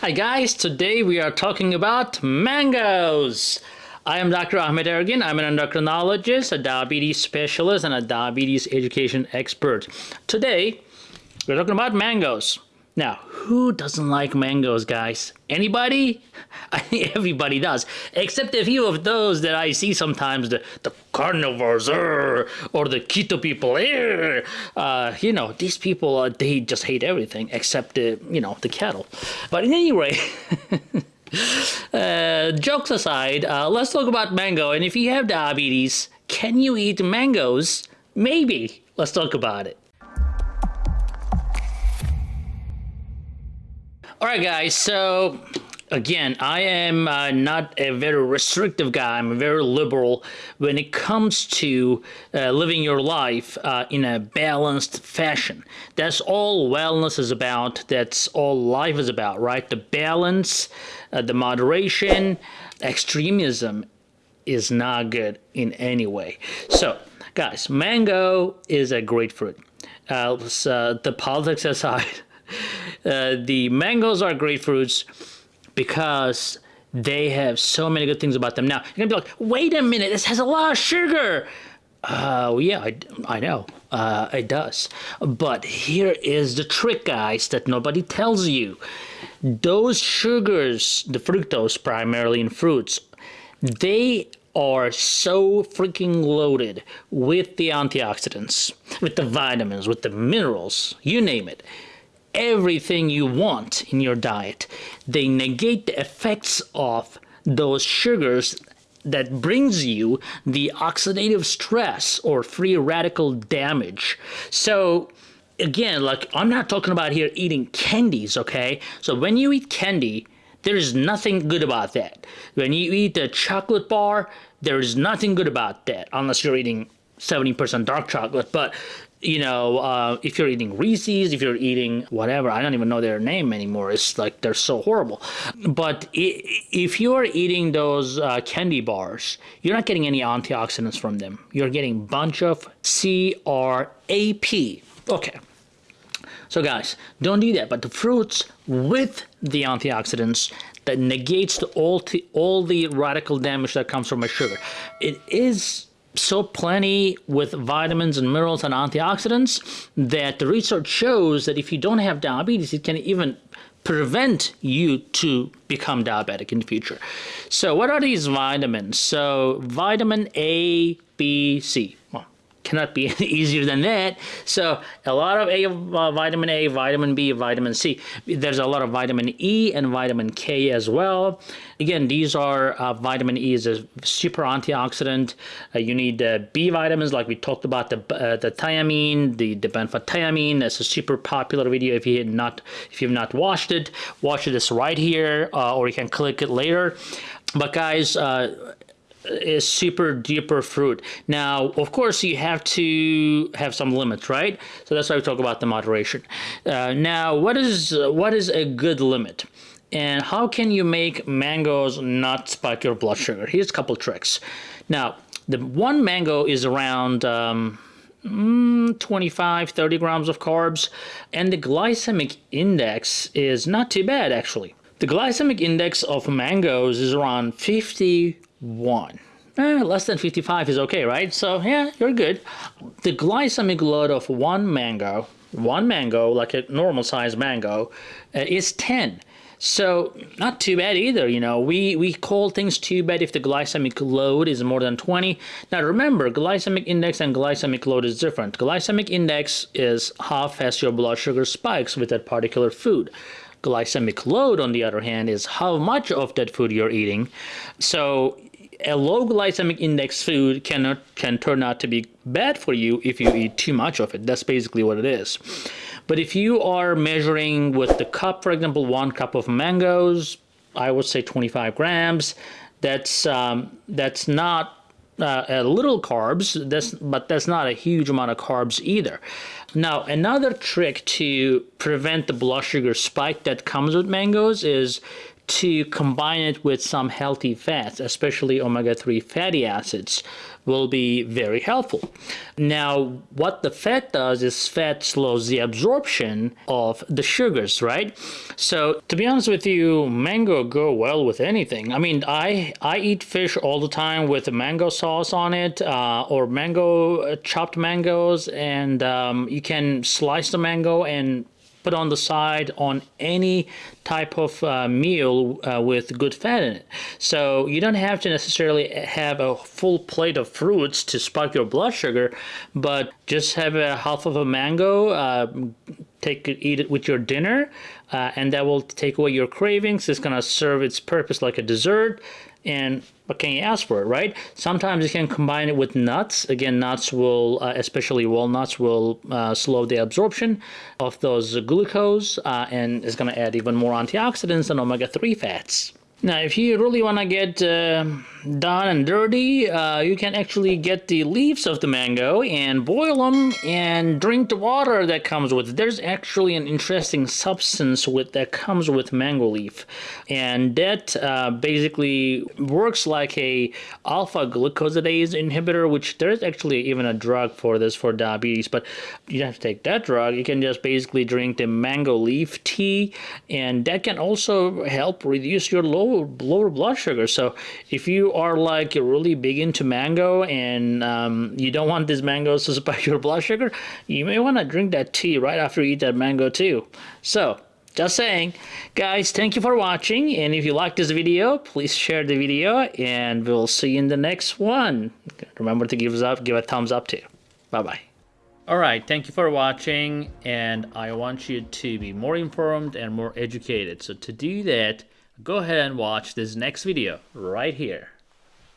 Hi guys, today we are talking about mangoes. I am Dr. Ahmet Ergin. I'm an endocrinologist, a diabetes specialist, and a diabetes education expert. Today, we're talking about mangoes. Now, who doesn't like mangoes, guys? Anybody? Everybody does, except a few of those that I see sometimes the, the carnivores or, or the keto people. Uh, you know, these people, uh, they just hate everything except the, you know, the cattle. But in any way, uh, jokes aside, uh, let's talk about mango. And if you have diabetes, can you eat mangoes? Maybe. Let's talk about it. All right, guys. So again, I am uh, not a very restrictive guy. I'm very liberal when it comes to uh, living your life uh, in a balanced fashion. That's all wellness is about. That's all life is about, right? The balance, uh, the moderation, extremism is not good in any way. So, guys, mango is a great fruit. Uh, the politics aside. Uh, the mangoes are great fruits because they have so many good things about them. Now, you're going to be like, wait a minute, this has a lot of sugar. Uh, yeah, I, I know. Uh, it does. But here is the trick, guys, that nobody tells you. Those sugars, the fructose primarily in fruits, they are so freaking loaded with the antioxidants, with the vitamins, with the minerals, you name it everything you want in your diet. They negate the effects of those sugars that brings you the oxidative stress or free radical damage. So again, like I'm not talking about here eating candies, okay? So when you eat candy, there is nothing good about that. When you eat a chocolate bar, there is nothing good about that unless you're eating 70% dark chocolate. But you know, uh, if you're eating Reese's, if you're eating whatever, I don't even know their name anymore. It's like they're so horrible. But if you're eating those uh, candy bars, you're not getting any antioxidants from them. You're getting bunch of CRAP. Okay. So guys, don't do that. But the fruits with the antioxidants that negates the, all, all the radical damage that comes from a sugar. It is so plenty with vitamins and minerals and antioxidants that the research shows that if you don't have diabetes, it can even prevent you to become diabetic in the future. So what are these vitamins? So vitamin A, B, C. Cannot be any easier than that. So a lot of A, uh, vitamin A, vitamin B, vitamin C. There's a lot of vitamin E and vitamin K as well. Again, these are uh, vitamin E is a super antioxidant. Uh, you need uh, B vitamins, like we talked about the uh, the thiamine, the the benfotiamine. That's a super popular video. If you not if you've not watched it, watch this right here, uh, or you can click it later. But guys, is super duper fruit. Now, of course, you have to have some limits, right? So that's why we talk about the moderation. Uh, now, what is what is a good limit? And how can you make mangoes not spike your blood sugar? Here's a couple tricks. Now, the one mango is around um, mm, 25, 30 grams of carbs, and the glycemic index is not too bad, actually. The glycemic index of mangoes is around 50 1. Eh, less than 55 is okay, right? So yeah, you're good. The glycemic load of one mango, one mango, like a normal size mango, uh, is 10. So not too bad either, you know. We, we call things too bad if the glycemic load is more than 20. Now remember, glycemic index and glycemic load is different. Glycemic index is how fast your blood sugar spikes with that particular food. Glycemic load, on the other hand, is how much of that food you're eating. So a low glycemic index food cannot can turn out to be bad for you if you eat too much of it. That's basically what it is. But if you are measuring with the cup, for example, one cup of mangoes, I would say 25 grams. That's um, that's not uh, a little carbs, that's, but that's not a huge amount of carbs either. Now, another trick to prevent the blood sugar spike that comes with mangoes is to combine it with some healthy fats, especially omega 3 fatty acids, will be very helpful. Now, what the fat does is fat slows the absorption of the sugars, right? So, to be honest with you, mango go well with anything. I mean, I I eat fish all the time with mango sauce on it, uh, or mango uh, chopped mangoes, and um, you can slice the mango and put on the side on any type of uh, meal uh, with good fat in it. So you don't have to necessarily have a full plate of fruits to spike your blood sugar, but just have a half of a mango, uh, take it, eat it with your dinner, uh, and that will take away your cravings. It's gonna serve its purpose like a dessert, and what can you ask for, right? Sometimes you can combine it with nuts. Again, nuts will, uh, especially walnuts, will uh, slow the absorption of those glucose uh, and is going to add even more antioxidants and omega-3 fats. Now, if you really want to get uh, done and dirty, uh, you can actually get the leaves of the mango and boil them and drink the water that comes with it. There's actually an interesting substance with that comes with mango leaf, and that uh, basically works like a alpha glucosidase inhibitor, which there's actually even a drug for this for diabetes. But you don't have to take that drug. You can just basically drink the mango leaf tea, and that can also help reduce your low lower, blood sugar. So if you are like you're really big into mango and um, you don't want these mangoes to spike your blood sugar, you may want to drink that tea right after you eat that mango too. So just saying. Guys, thank you for watching. And if you like this video, please share the video and we'll see you in the next one. Remember to give us up, give a thumbs up too. Bye-bye. Alright, thank you for watching and I want you to be more informed and more educated. So to do that, go ahead and watch this next video right here.